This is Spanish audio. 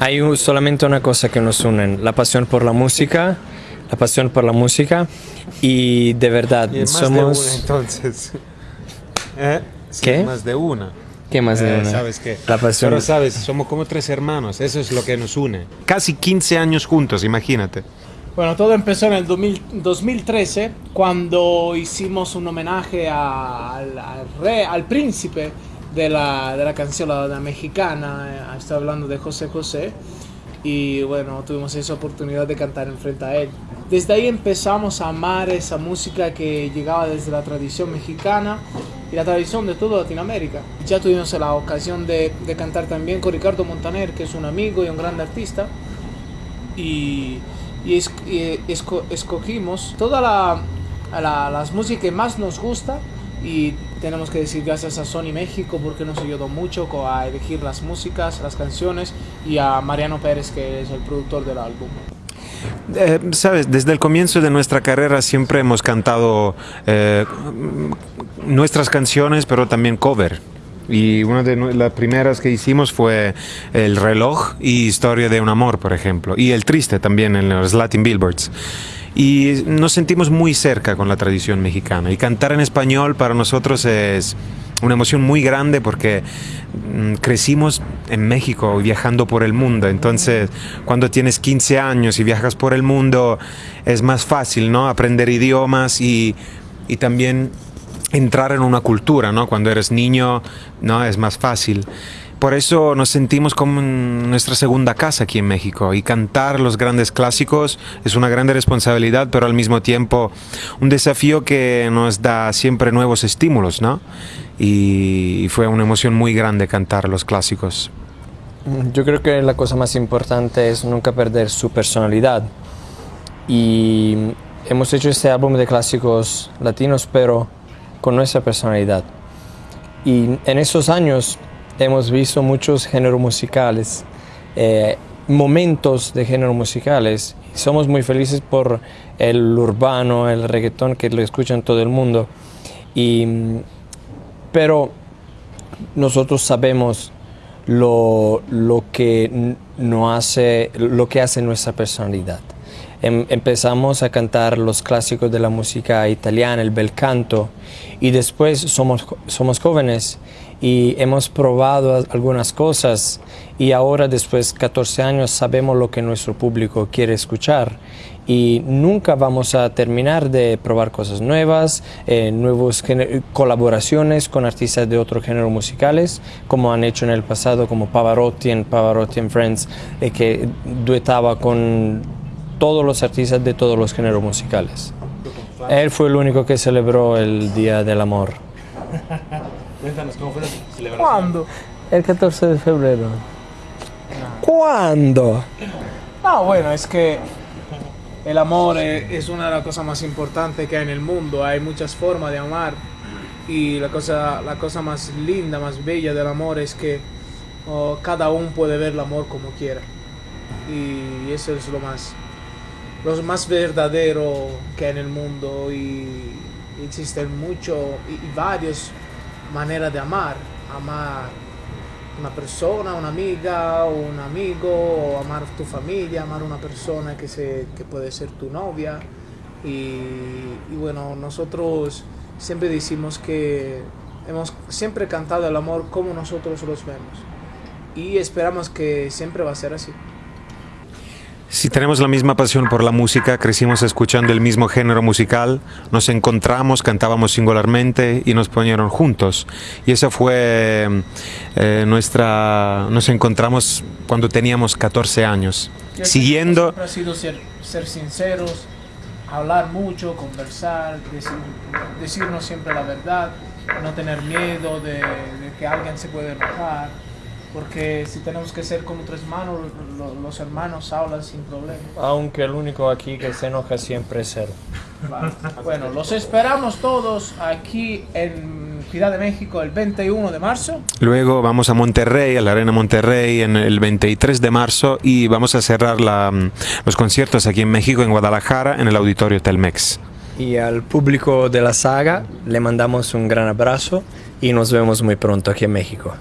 Hay un- solamente una cosa que nos une, la pasión por la música, la pasión por la música y de verdad Y somos... de una, entonces. ¿Eh? Sí, ¿Qué? Más de una. ¿Qué más de Eh, una? ¿Sabes qué? La pasión. Pero sabes, somos como tres hermanos, eso es lo que nos une. Casi 15 años juntos, imagínate. Bueno, todo empezó en el 2000 2013 cuando hicimos un homenaje a- al, al rey, al príncipe de la, de la canción la, la mexicana. eh, Estoy hablando de José José. Y bueno, tuvimos esa oportunidad de cantar enfrente a él. Desde ahí empezamos a amar esa música que llegaba desde la tradición mexicana y la tradición de toda Latinoamérica. Ya tuvimos la ocasión de, de cantar también con Ricardo Montaner, que es un amigo y un gran artista y, y esco- escogimos todas la, la- las músicas que más nos gusta y tenemos que decir gracias a Sony México porque nos ayudó mucho a elegir las músicas, las canciones y a Mariano Pérez que es el productor del álbum. Eh, Sabes, desde el comienzo de nuestra carrera siempre hemos cantado eh, nuestras canciones, pero también cover. Y una de las primeras que hicimos fue El reloj y Historia de un amor, por ejemplo. Y El triste también en los Latin Billboards. Y nos sentimos muy cerca con la tradición mexicana. Y cantar en español para nosotros es una emoción muy grande porque mm, crecimos en México viajando por el mundo. Entonces, cuando tienes 15 años y viajas por el mundo, es más fácil, ¿no? Aprender idiomas y, y también entrar en una cultura, ¿no? Cuando eres niño, ¿no? Es más fácil. Por eso nos sentimos como nuestra segunda casa aquí en México y cantar los grandes clásicos es una grande responsabilidad, pero al mismo tiempo un desafío que nos da siempre nuevos estímulos, ¿no? Y fue una emoción muy grande cantar los clásicos. Yo creo que la cosa más importante es nunca perder su personalidad. Y hemos hecho este álbum de clásicos latinos, pero con nuestra personalidad. Y en esos años hemos visto muchos géneros musicales, eh, momentos de géneros musicales. Somos muy felices por el urbano, el reggaetón que lo escuchan todo el mundo. Y, pero nosotros sabemos lo, lo que no hace, lo que hace nuestra personalidad. Em- empezamos a cantar los clásicos de la música italiana, el bel canto, y después somos, somos jóvenes y hemos probado algunas cosas y ahora después de 14 años sabemos lo que nuestro público quiere escuchar y nunca vamos a terminar de probar cosas nuevas, eh, nuevas colaboraciones con artistas de otros géneros musicales, como han hecho en el pasado, como Pavarotti en Pavarotti and Friends, eh, que duetaba con todos los artistas de todos los géneros musicales. Él fue el único que celebró el Día del Amor. Cuéntanos cómo fue la celebración. ¿Cuándo? El 14 de febrero. ¿Cuándo? No, bueno, es que el amor es, es una de las cosas más importantes que hay en el mundo. Hay muchas formas de amar. Y la cosa, la cosa más linda, más bella del amor es que oh, cada uno puede ver el amor como quiera. Y eso es lo más, lo más verdadero que hay en el mundo. Y existen mucho y, y varias maneras de amar. Amar una persona, una amiga, un amigo, o amar tu familia, amar una persona que, se, que puede ser tu novia. Y, y bueno, nosotros siempre decimos que hemos siempre cantado el amor como nosotros los vemos. Y esperamos que siempre va a ser así. Si tenemos la misma pasión por la música, crecimos escuchando el mismo género musical, nos encontramos, cantábamos singularmente y nos ponieron juntos. Y esa fue eh, nuestra... Nos encontramos cuando teníamos 14 años. Siguiendo... Siempre ha sido ser, ser sinceros, hablar mucho, conversar, decir- decirnos siempre la verdad, no tener miedo de, de que alguien se puede enojar. Porque si tenemos que ser como tres hermanos, lo- los hermanos hablan sin problema. Aunque el único aquí que se enoja siempre es él. Vale. Bueno, los esperamos todos aquí en Ciudad de México el 21 de marzo. Luego vamos a Monterrey, a la Arena Monterrey, en el 23 de marzo y vamos a cerrar la- los conciertos aquí en México, en Guadalajara, en el Auditorio Telmex. Y al público de la saga le mandamos un gran abrazo y nos vemos muy pronto aquí en México.